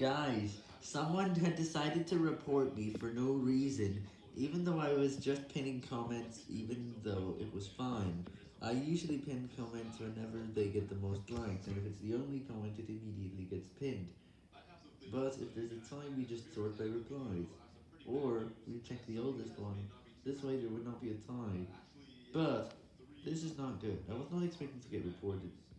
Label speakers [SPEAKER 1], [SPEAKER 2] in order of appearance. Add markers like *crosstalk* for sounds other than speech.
[SPEAKER 1] Guys, someone *laughs* had decided to report me for no reason, even though I was just pinning comments, even though it was fine. I usually pin comments whenever they get the most likes, and if it's the only comment, it immediately gets pinned. But if there's a tie, we just sort by replies. Or, we check the oldest one, this way there would not be a tie. But, this is not good, I was not expecting to get reported.